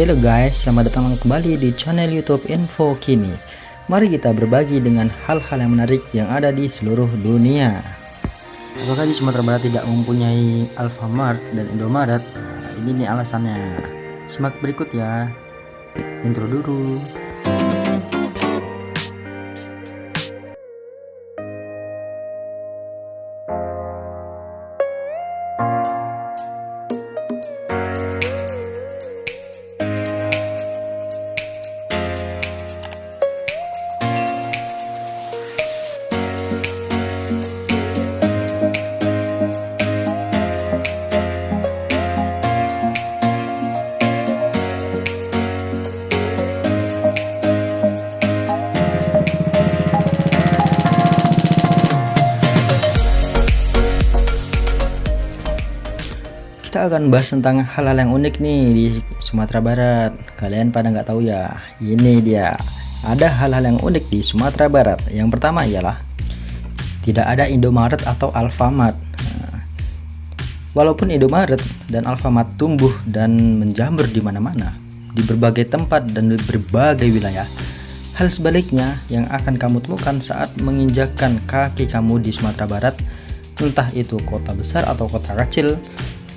Halo guys, selamat datang kembali di channel YouTube Info Kini. Mari kita berbagi dengan hal-hal yang menarik yang ada di seluruh dunia. Apakah di Sumatera Barat tidak mempunyai Alfamart dan Indomaret? Nah, ini nih alasannya. Simak berikut ya. Intro dulu. Akan bahas tentang hal-hal yang unik nih di Sumatera Barat. Kalian pada nggak tahu ya ini dia. Ada hal-hal yang unik di Sumatera Barat. Yang pertama ialah tidak ada Indomaret atau Alfamart. Nah, walaupun Indomaret dan Alfamart tumbuh dan menjamur di mana-mana di berbagai tempat dan di berbagai wilayah hal sebaliknya yang akan kamu temukan saat menginjakkan kaki kamu di Sumatera Barat entah itu kota besar atau kota kecil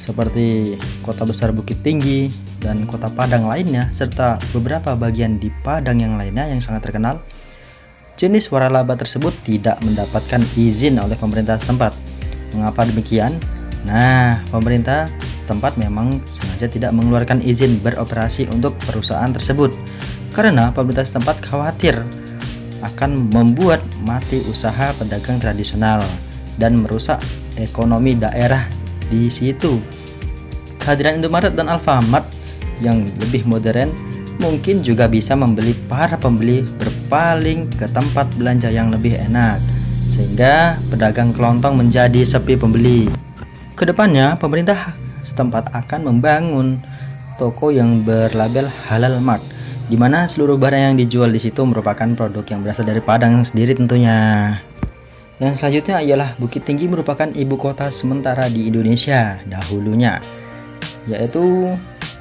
seperti kota besar Bukit Tinggi dan kota Padang lainnya serta beberapa bagian di Padang yang lainnya yang sangat terkenal jenis waralaba tersebut tidak mendapatkan izin oleh pemerintah setempat mengapa demikian? nah pemerintah setempat memang sengaja tidak mengeluarkan izin beroperasi untuk perusahaan tersebut karena pemerintah setempat khawatir akan membuat mati usaha pedagang tradisional dan merusak ekonomi daerah di situ. Kehadiran Indomaret dan Alfamart yang lebih modern mungkin juga bisa membeli para pembeli berpaling ke tempat belanja yang lebih enak sehingga pedagang kelontong menjadi sepi pembeli. Ke depannya pemerintah setempat akan membangun toko yang berlabel Halal Mart di mana seluruh barang yang dijual di situ merupakan produk yang berasal dari Padang sendiri tentunya. Yang selanjutnya ialah Bukit Tinggi merupakan ibu kota sementara di Indonesia dahulunya, yaitu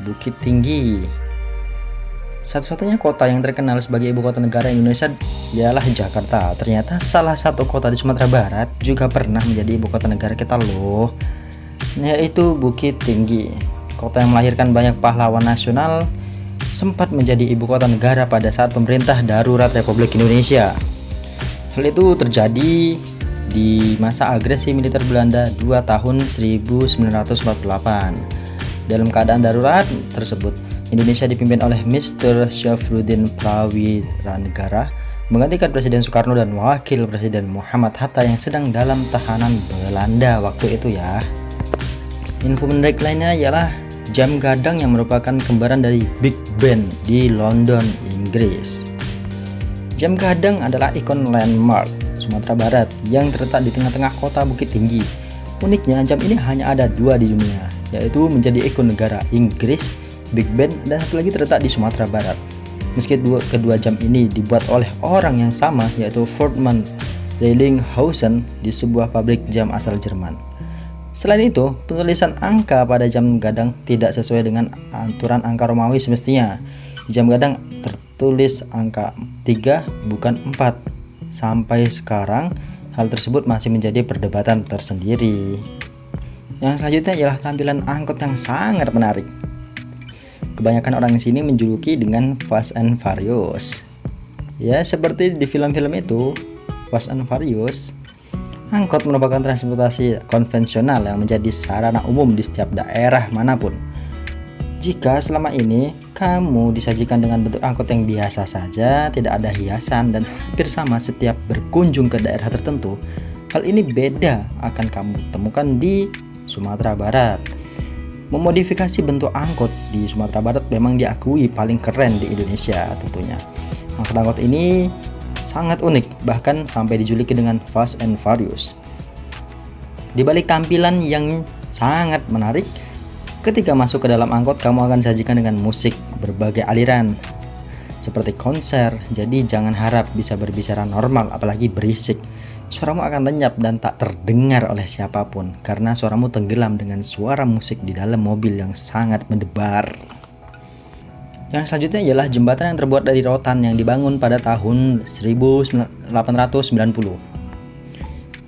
Bukit Tinggi. Satu-satunya kota yang terkenal sebagai ibu kota negara Indonesia ialah Jakarta. Ternyata salah satu kota di Sumatera Barat juga pernah menjadi ibu kota negara kita loh, yaitu Bukit Tinggi. Kota yang melahirkan banyak pahlawan nasional sempat menjadi ibu kota negara pada saat pemerintah darurat Republik Indonesia. Hal itu terjadi di masa agresi militer Belanda 2 tahun 1948. Dalam keadaan darurat tersebut, Indonesia dipimpin oleh Mr. Syafruddin Prawiranegara menggantikan Presiden Soekarno dan Wakil Presiden Muhammad Hatta yang sedang dalam tahanan Belanda waktu itu ya. Info menarik lainnya ialah jam gadang yang merupakan kembaran dari Big Ben di London, Inggris. Jam gadang adalah ikon landmark Sumatera Barat yang terletak di tengah-tengah kota Bukit Tinggi. Uniknya, jam ini hanya ada dua di dunia, yaitu menjadi ikon negara Inggris, Big Ben, dan satu lagi terletak di Sumatera Barat. Meski dua, kedua jam ini dibuat oleh orang yang sama, yaitu Fortman Relinghausen di sebuah pabrik jam asal Jerman. Selain itu, penulisan angka pada jam gadang tidak sesuai dengan aturan angka Romawi semestinya. Jam gadang tertulis angka 3 bukan 4. Sampai sekarang hal tersebut masih menjadi perdebatan tersendiri. Yang selanjutnya ialah tampilan angkot yang sangat menarik. Kebanyakan orang di sini menjuluki dengan Fast and Furious. Ya, seperti di film-film itu, Fast and Furious. Angkot merupakan transportasi konvensional yang menjadi sarana umum di setiap daerah mana pun. Jika selama ini kamu disajikan dengan bentuk angkot yang biasa saja, tidak ada hiasan dan hampir sama setiap berkunjung ke daerah tertentu. Hal ini beda akan kamu temukan di Sumatera Barat. Memodifikasi bentuk angkot di Sumatera Barat memang diakui paling keren di Indonesia tentunya. Angkot-angkot ini sangat unik, bahkan sampai dijuluki dengan Fast and Furious. Di balik tampilan yang sangat menarik, Ketika masuk ke dalam angkot, kamu akan disajikan dengan musik berbagai aliran seperti konser. Jadi jangan harap bisa berbicara normal apalagi berisik. Suaramu akan lenyap dan tak terdengar oleh siapa pun karena suaramu tenggelam dengan suara musik di dalam mobil yang sangat mendebar. Yang selanjutnya ialah jembatan yang terbuat dari rotan yang dibangun pada tahun 1890.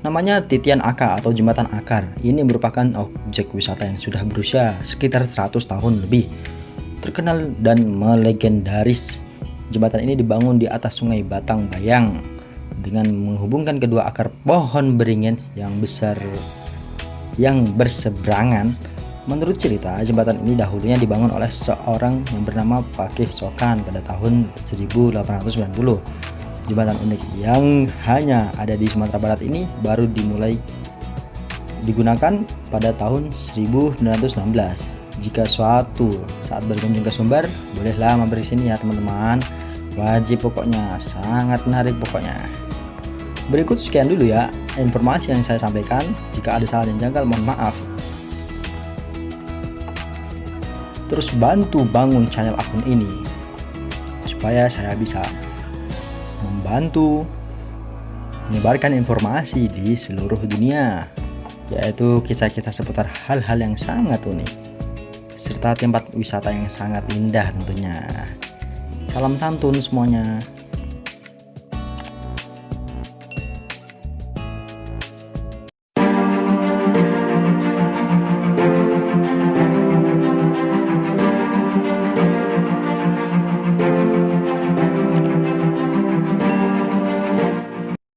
Namanya Titian Aka atau Jembatan Akar. Ini merupakan objek wisata yang sudah berusia sekitar 100 tahun lebih. Terkenal dan melegendaris. Jembatan ini dibangun di atas sungai Batang Bayang dengan menghubungkan kedua akar pohon beringin yang besar yang berseberangan Menurut cerita, jembatan ini dahulunya dibangun oleh seorang yang bernama Pakih Sokan pada tahun 1890. Jembatan unik yang hanya ada di Sumatera Barat ini baru dimulai digunakan pada tahun 1916. Jika suatu saat berkunjung ke Sumber, bolehlah mampir sini ya teman-teman. Wajib pokoknya, sangat menarik pokoknya. Berikut sekian dulu ya informasi yang saya sampaikan. Jika ada salah dan janggal, mohon maaf. terus bantu bangun channel akun ini supaya saya bisa membantu menyebarkan informasi di seluruh dunia yaitu kisah-kisah seputar hal-hal yang sangat unik serta tempat wisata yang sangat indah tentunya. Salam santun semuanya